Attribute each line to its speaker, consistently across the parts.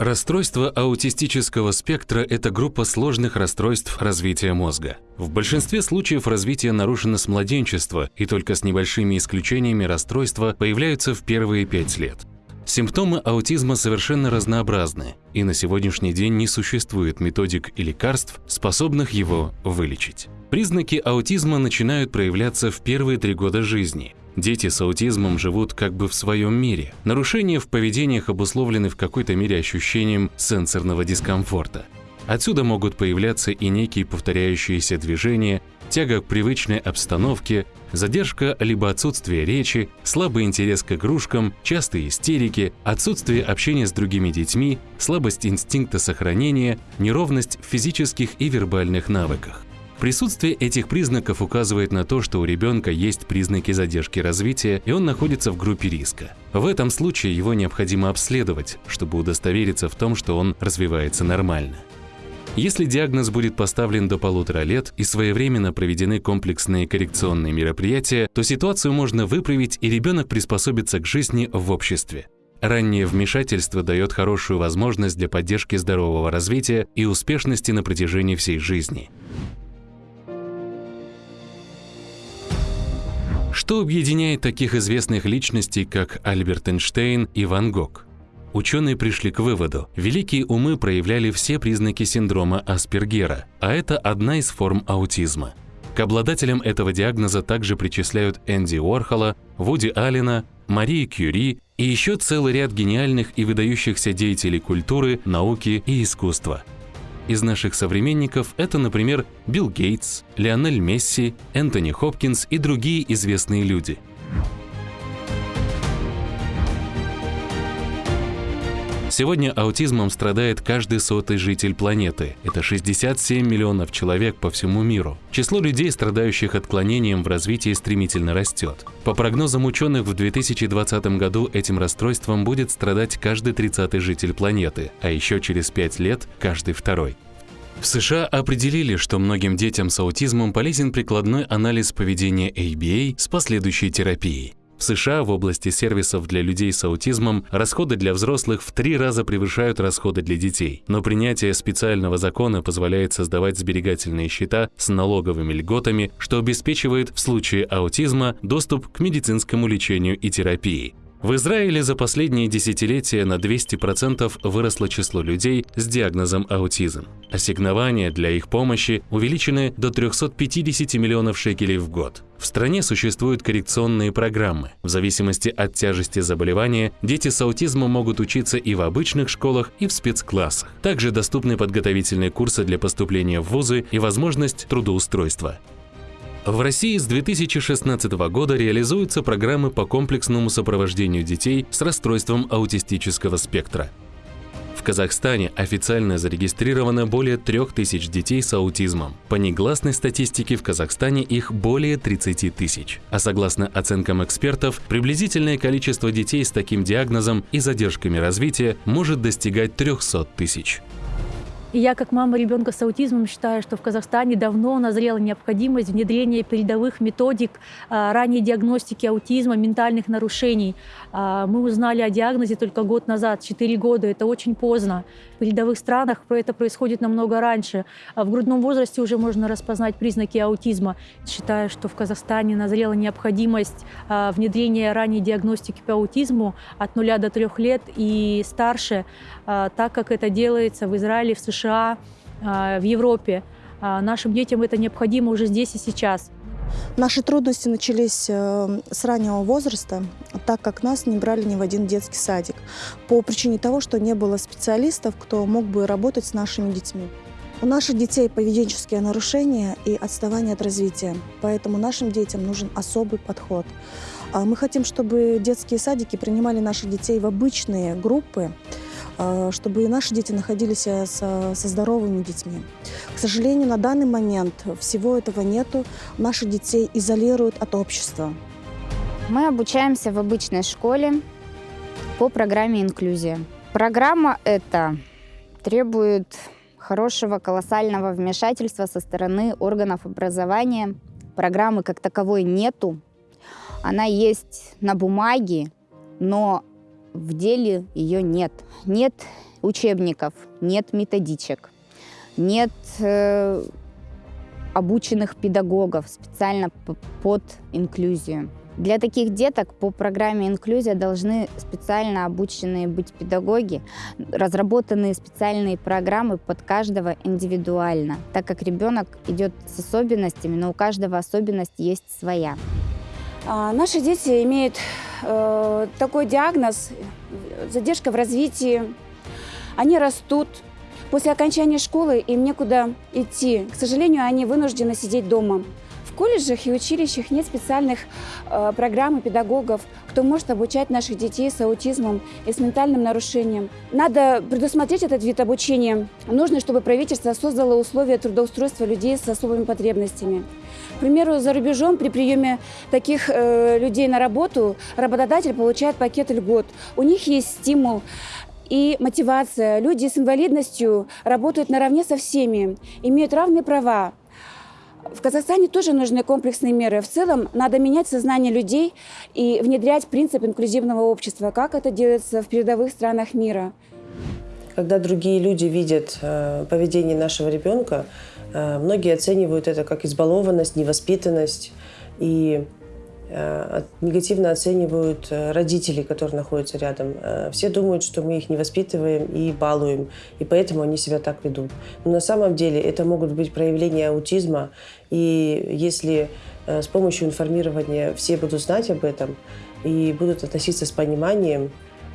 Speaker 1: Расстройство аутистического спектра – это группа сложных расстройств развития мозга. В большинстве случаев развитие нарушено с младенчества, и только с небольшими исключениями расстройства появляются в первые пять лет. Симптомы аутизма совершенно разнообразны, и на сегодняшний день не существует методик и лекарств, способных его вылечить. Признаки аутизма начинают проявляться в первые три года жизни, Дети с аутизмом живут как бы в своем мире. Нарушения в поведениях обусловлены в какой-то мере ощущением сенсорного дискомфорта. Отсюда могут появляться и некие повторяющиеся движения, тяга к привычной обстановке, задержка либо отсутствие речи, слабый интерес к игрушкам, частые истерики, отсутствие общения с другими детьми, слабость инстинкта сохранения, неровность в физических и вербальных навыках. Присутствие этих признаков указывает на то, что у ребенка есть признаки задержки развития, и он находится в группе риска. В этом случае его необходимо обследовать, чтобы удостовериться в том, что он развивается нормально. Если диагноз будет поставлен до полутора лет и своевременно проведены комплексные коррекционные мероприятия, то ситуацию можно выправить и ребенок приспособится к жизни в обществе. Раннее вмешательство дает хорошую возможность для поддержки здорового развития и успешности на протяжении всей жизни. Что объединяет таких известных личностей, как Альберт Эйнштейн и Ван Гог? Ученые пришли к выводу, великие умы проявляли все признаки синдрома Аспергера, а это одна из форм аутизма. К обладателям этого диагноза также причисляют Энди Уорхола, Вуди Аллена, Марии Кюри и еще целый ряд гениальных и выдающихся деятелей культуры, науки и искусства – из наших современников это, например, Билл Гейтс, Лионель Месси, Энтони Хопкинс и другие известные люди – Сегодня аутизмом страдает каждый сотый житель планеты. Это 67 миллионов человек по всему миру. Число людей, страдающих отклонением в развитии, стремительно растет. По прогнозам ученых, в 2020 году этим расстройством будет страдать каждый 30 житель планеты, а еще через 5 лет – каждый второй. В США определили, что многим детям с аутизмом полезен прикладной анализ поведения ABA с последующей терапией. В США в области сервисов для людей с аутизмом расходы для взрослых в три раза превышают расходы для детей. Но принятие специального закона позволяет создавать сберегательные счета с налоговыми льготами, что обеспечивает в случае аутизма доступ к медицинскому лечению и терапии. В Израиле за последние десятилетия на 200% выросло число людей с диагнозом аутизм. Ассигнования для их помощи увеличены до 350 миллионов шекелей в год. В стране существуют коррекционные программы. В зависимости от тяжести заболевания, дети с аутизмом могут учиться и в обычных школах, и в спецклассах. Также доступны подготовительные курсы для поступления в вузы и возможность трудоустройства. В России с 2016 года реализуются программы по комплексному сопровождению детей с расстройством аутистического спектра. В Казахстане официально зарегистрировано более 3000 детей с аутизмом. По негласной статистике в Казахстане их более 30 тысяч. А согласно оценкам экспертов, приблизительное количество детей с таким диагнозом и задержками развития может достигать 300 тысяч.
Speaker 2: И я, как мама ребенка с аутизмом, считаю, что в Казахстане давно назрела необходимость внедрения передовых методик а, ранней диагностики аутизма, ментальных нарушений. А, мы узнали о диагнозе только год назад, 4 года. Это очень поздно. В передовых странах это происходит намного раньше. А в грудном возрасте уже можно распознать признаки аутизма. Считаю, что в Казахстане назрела необходимость внедрения ранней диагностики по аутизму от 0 до 3 лет и старше, так как это делается в Израиле, в США США, а, в Европе. А, нашим детям это необходимо уже здесь и сейчас.
Speaker 3: Наши трудности начались э, с раннего возраста, так как нас не брали ни в один детский садик, по причине того, что не было специалистов, кто мог бы работать с нашими детьми. У наших детей поведенческие нарушения и отставание от развития, поэтому нашим детям нужен особый подход. А мы хотим, чтобы детские садики принимали наших детей в обычные группы, чтобы и наши дети находились э, со, со здоровыми детьми. К сожалению, на данный момент всего этого нету. Наших детей изолируют от общества.
Speaker 4: Мы обучаемся в обычной школе по программе «Инклюзия». Программа эта требует хорошего, колоссального вмешательства со стороны органов образования. Программы как таковой нету. Она есть на бумаге, но в деле ее нет. Нет учебников, нет методичек, нет э, обученных педагогов специально под инклюзию. Для таких деток по программе «Инклюзия» должны специально обученные быть педагоги, разработанные специальные программы под каждого индивидуально, так как ребенок идет с особенностями, но у каждого особенность есть своя.
Speaker 5: А, наши дети имеют э, такой диагноз – задержка в развитии. Они растут. После окончания школы им некуда идти. К сожалению, они вынуждены сидеть дома. В колледжах и училищах нет специальных э, программ и педагогов, кто может обучать наших детей с аутизмом и с ментальным нарушением. Надо предусмотреть этот вид обучения. Нужно, чтобы правительство создало условия трудоустройства людей с особыми потребностями. К примеру, за рубежом при приеме таких э, людей на работу работодатель получает пакет льгот. У них есть стимул и мотивация. Люди с инвалидностью работают наравне со всеми, имеют равные права. В Казахстане тоже нужны комплексные меры. В целом надо менять сознание людей и внедрять принцип инклюзивного общества, как это делается в передовых странах мира.
Speaker 6: Когда другие люди видят э, поведение нашего ребенка, э, многие оценивают это как избалованность, невоспитанность и негативно оценивают э, родители, которые находятся рядом. Э, все думают, что мы их не воспитываем и балуем, и поэтому они себя так ведут. Но на самом деле это могут быть проявления аутизма, и если с помощью информирования все будут знать об этом и будут относиться с пониманием,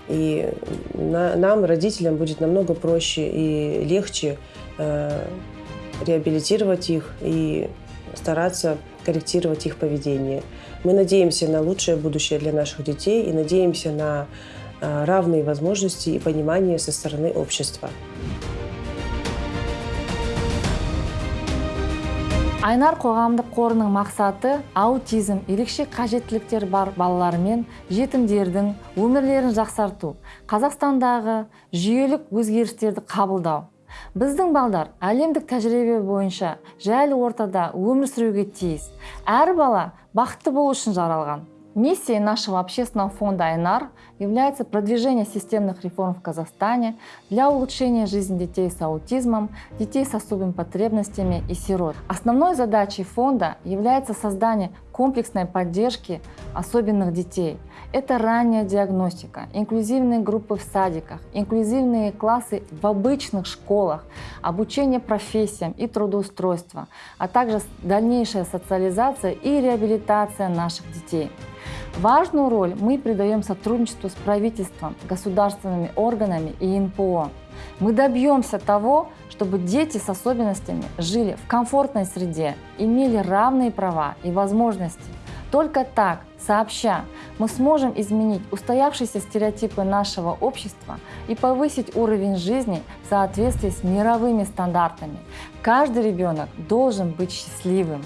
Speaker 6: и на, нам, родителям, будет намного проще и легче э, реабилитировать их и стараться корректировать их поведение. Мы надеемся на лучшее будущее для наших детей и надеемся на э, равные возможности и понимание со стороны общества.
Speaker 7: айнар қоғамдық қорының мақсаты аутизм ерекше қажеттіліктері бар балалар мен жетімдердің өмірлерін жақсарту қазақстандағы жүйелік өзгерістерді қабылдау біздің балдар әлемдік тәжірибе бойынша жайлы ортада өмір сүруге тиіс әр бала бақытты болу үшін жаралған Миссией нашего общественного фонда «Айнар» является продвижение системных реформ в Казахстане для улучшения жизни детей с аутизмом, детей с особыми потребностями и сирот. Основной задачей фонда является создание комплексной поддержки особенных детей. Это ранняя диагностика, инклюзивные группы в садиках, инклюзивные классы в обычных школах, обучение профессиям и трудоустройство, а также дальнейшая социализация и реабилитация наших детей. Важную роль мы придаем сотрудничеству с правительством, государственными органами и НПО. Мы добьемся того, чтобы дети с особенностями жили в комфортной среде, имели равные права и возможности. Только так, сообща, мы сможем изменить устоявшиеся стереотипы нашего общества и повысить уровень жизни в соответствии с мировыми стандартами. Каждый ребенок должен быть счастливым.